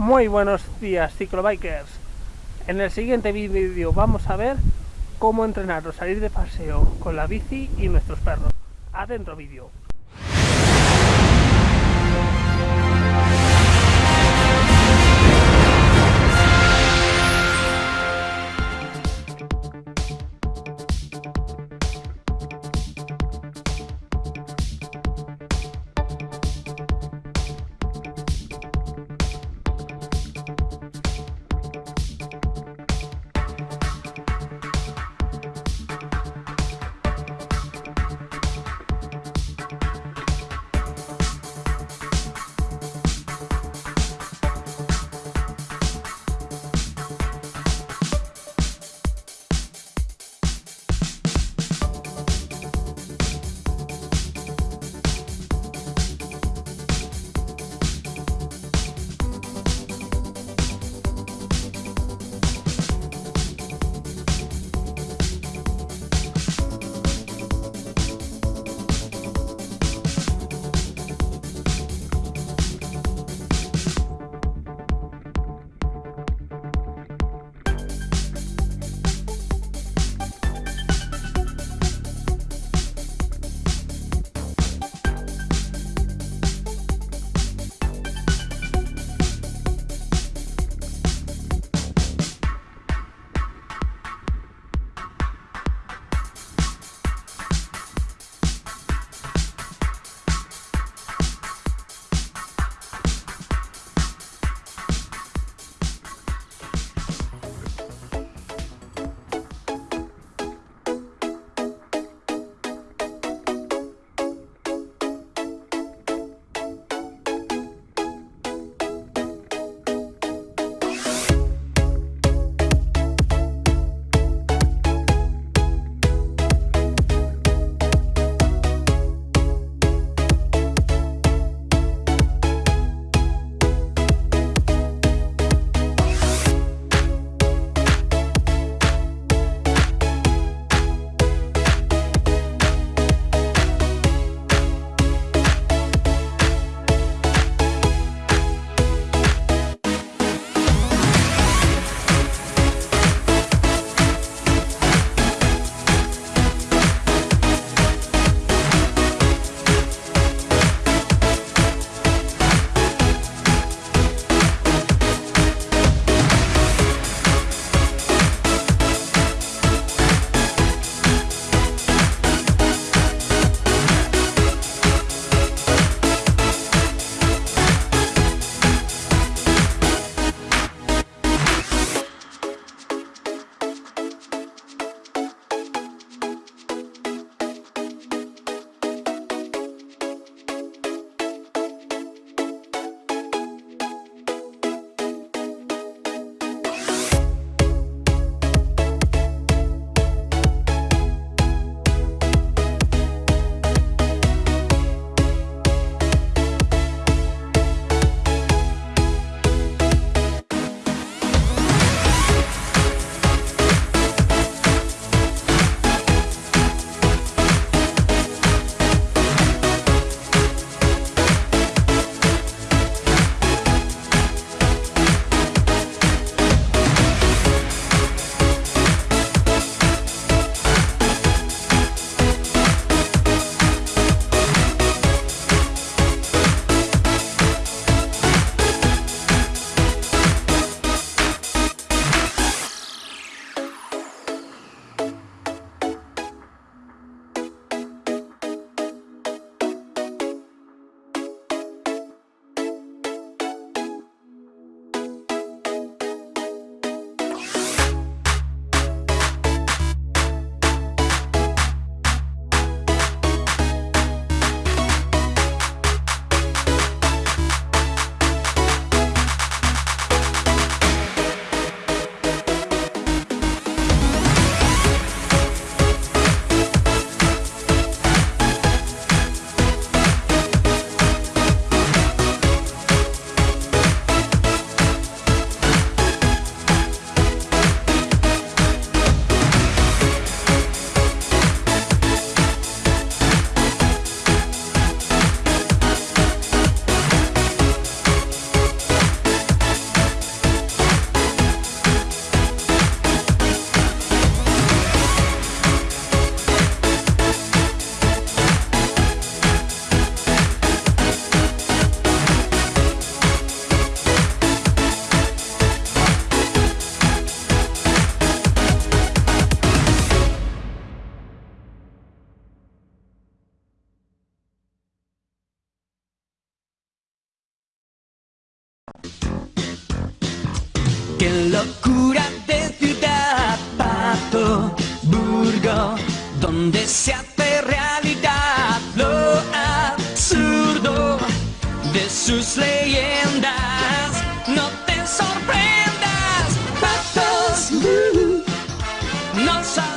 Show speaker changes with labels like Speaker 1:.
Speaker 1: Muy buenos días ciclobikers. En el siguiente vídeo vamos a ver cómo entrenar o salir de paseo con la bici y nuestros perros. Adentro vídeo.
Speaker 2: donde se realidad lo absurdo de sus leyendas. No te sorprendas, patos, uh, no.